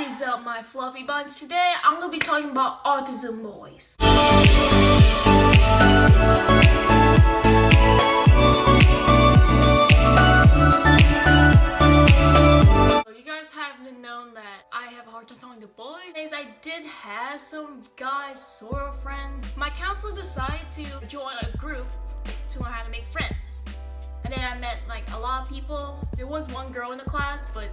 What is up, my fluffy buns? Today, I'm gonna be talking about autism boys. You guys have been known that I have to boys. I did have some guys sort of friends. My counselor decided to join a group to learn how to make friends. And then I met like a lot of people. There was one girl in the class, but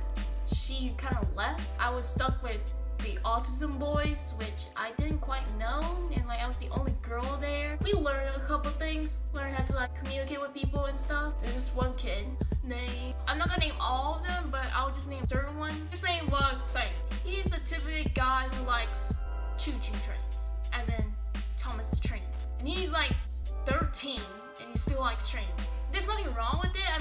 she kind of left. I was stuck with the autism boys, which I didn't quite know, and like I was the only girl there. We learned a couple things, learned how to like communicate with people and stuff. There's this one kid named, I'm not gonna name all of them, but I'll just name a certain one. His name was Sam. He's a typical guy who likes choo-choo trains, as in Thomas the Train. And he's like 13, and he still likes trains. There's nothing wrong with it.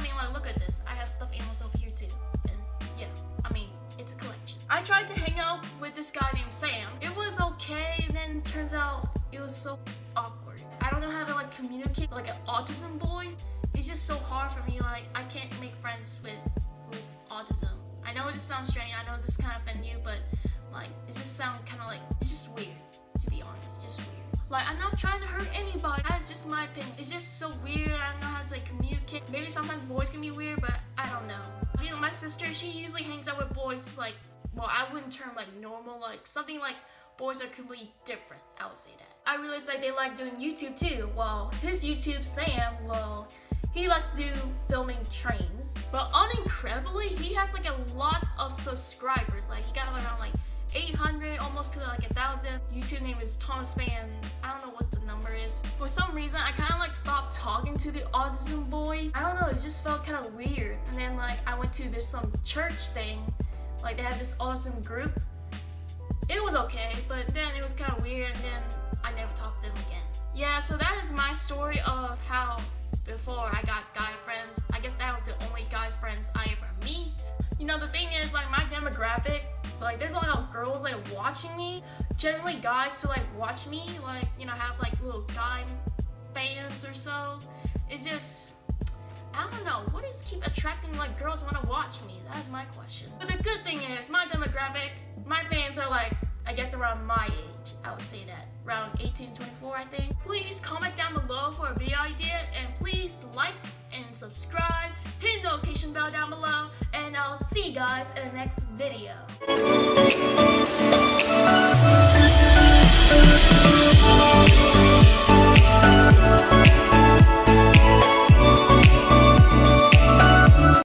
Tried to hang out with this guy named Sam. It was okay, and then turns out it was so awkward. I don't know how to like communicate like an autism boys. It's just so hard for me. Like, I can't make friends with who's autism. I know this sounds strange. I know this kind of offend you, but like, it just sounds kind of like it's just weird. To be honest, just weird. Like, I'm not trying to hurt anybody. That's just my opinion. It's just so weird. I don't know how to like communicate. Maybe sometimes boys can be weird, but I don't know. You know, my sister, she usually hangs out with boys like, well, I wouldn't term like normal, like something like boys are completely different. I would say that. I realized like they like doing YouTube too. Well, his YouTube, Sam, well, he likes to do filming trains. But unincredibly, he has like a lot of subscribers. Like he got around like 800 almost to like a thousand youtube name is thomas fan i don't know what the number is for some reason i kind of like stopped talking to the autism boys i don't know it just felt kind of weird and then like i went to this some church thing like they had this awesome group. It was okay but then it was kind of weird and then i never talked to them again. Yeah so that is my story of how before i got guy friends. I guess that was the only guys friends i ever meet. You know the thing is like my demographic like there's a lot of girls like watching me. Generally guys to like watch me like you know have like little guy fans or so. It's just I don't know. What is keep attracting like girls want to watch me? That's my question. But the good thing is my demographic my fans are like I guess around my age I would say that. Around 18 24 I think. Please comment down below for a video idea and please like and subscribe. Hit the notification bell down below and I'll see you guys in the next video.